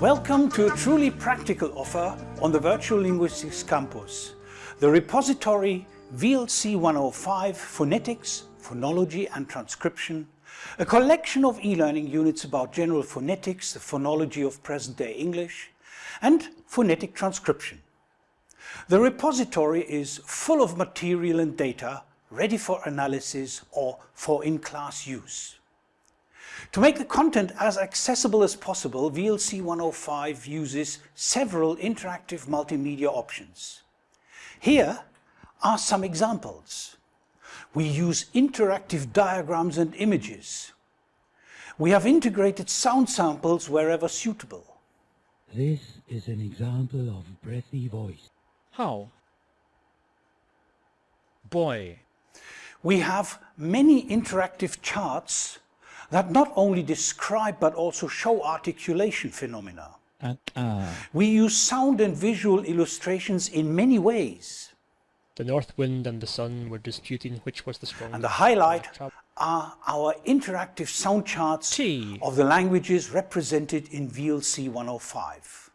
Welcome to a truly practical offer on the Virtual Linguistics Campus, the repository VLC 105 Phonetics, Phonology and Transcription, a collection of e-learning units about general phonetics, the phonology of present-day English, and phonetic transcription. The repository is full of material and data ready for analysis or for in-class use. To make the content as accessible as possible, VLC 105 uses several interactive multimedia options. Here are some examples. We use interactive diagrams and images. We have integrated sound samples wherever suitable. This is an example of breathy voice. How? Boy. We have many interactive charts that not only describe but also show articulation phenomena. Uh, uh, We use sound and visual illustrations in many ways. The north wind and the sun were disputing which was the strongest. And the highlight are our interactive sound charts T. of the languages represented in VLC 105.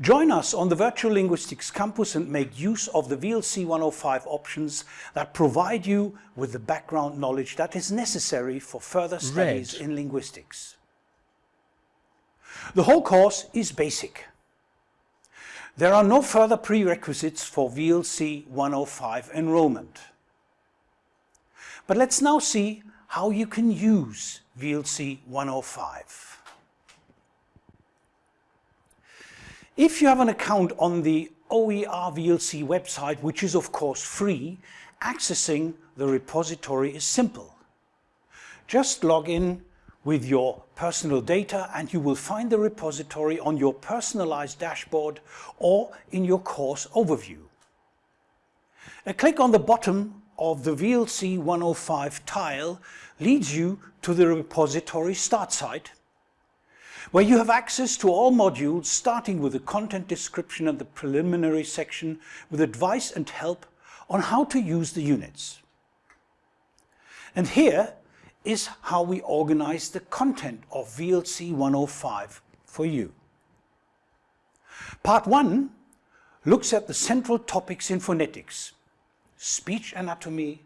Join us on the Virtual Linguistics Campus and make use of the VLC 105 options that provide you with the background knowledge that is necessary for further studies Red. in linguistics. The whole course is basic. There are no further prerequisites for VLC 105 enrollment. But let's now see how you can use VLC 105. If you have an account on the OER VLC website, which is of course free, accessing the repository is simple. Just log in with your personal data and you will find the repository on your personalized dashboard or in your course overview. A click on the bottom of the VLC 105 tile leads you to the repository start site where you have access to all modules starting with the content description and the preliminary section with advice and help on how to use the units. And here is how we organize the content of VLC 105 for you. Part 1 looks at the central topics in phonetics, speech anatomy,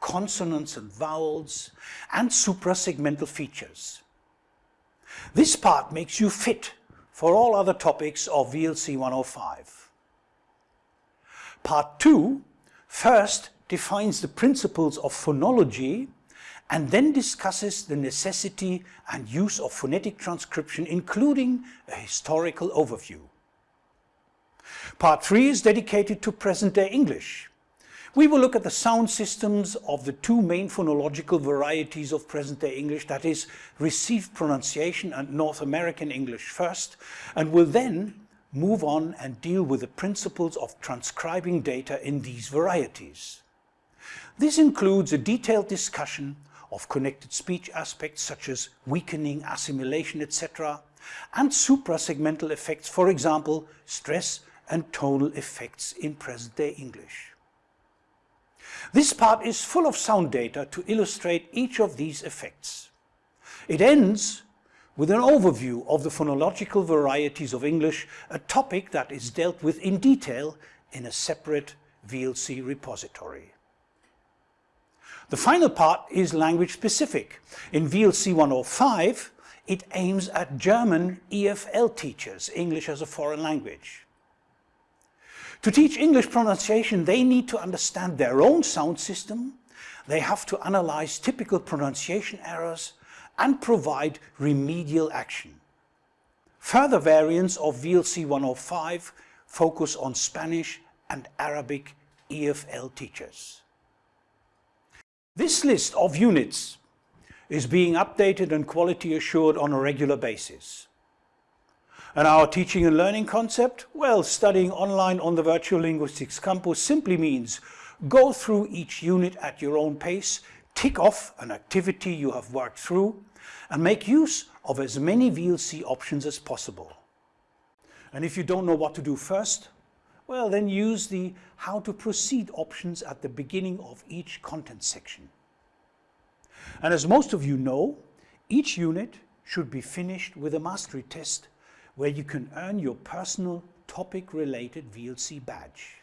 consonants and vowels, and suprasegmental features. This part makes you fit for all other topics of VLC 105. Part 2 first defines the principles of phonology and then discusses the necessity and use of phonetic transcription including a historical overview. Part 3 is dedicated to present-day English. We will look at the sound systems of the two main phonological varieties of present-day English, that is, received pronunciation and North American English first, and will then move on and deal with the principles of transcribing data in these varieties. This includes a detailed discussion of connected speech aspects such as weakening, assimilation, etc., and suprasegmental effects, for example, stress and tonal effects in present-day English. This part is full of sound data to illustrate each of these effects. It ends with an overview of the phonological varieties of English, a topic that is dealt with in detail in a separate VLC repository. The final part is language specific. In VLC 105, it aims at German EFL teachers, English as a foreign language. To teach English pronunciation, they need to understand their own sound system, they have to analyze typical pronunciation errors and provide remedial action. Further variants of VLC 105 focus on Spanish and Arabic EFL teachers. This list of units is being updated and quality assured on a regular basis. And our teaching and learning concept? Well, studying online on the Virtual Linguistics Campus simply means go through each unit at your own pace, tick off an activity you have worked through, and make use of as many VLC options as possible. And if you don't know what to do first, well then use the how to proceed options at the beginning of each content section. And as most of you know, each unit should be finished with a mastery test where you can earn your personal topic-related VLC badge.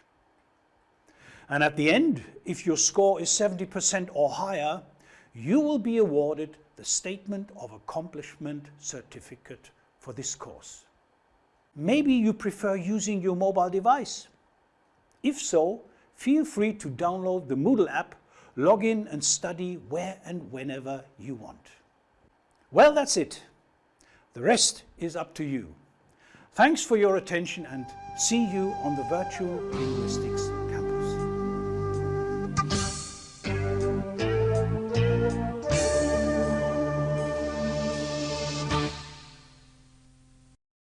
And at the end, if your score is 70% or higher, you will be awarded the Statement of Accomplishment certificate for this course. Maybe you prefer using your mobile device. If so, feel free to download the Moodle app, log in and study where and whenever you want. Well, that's it. The rest is up to you. Thanks for your attention and see you on the Virtual Linguistics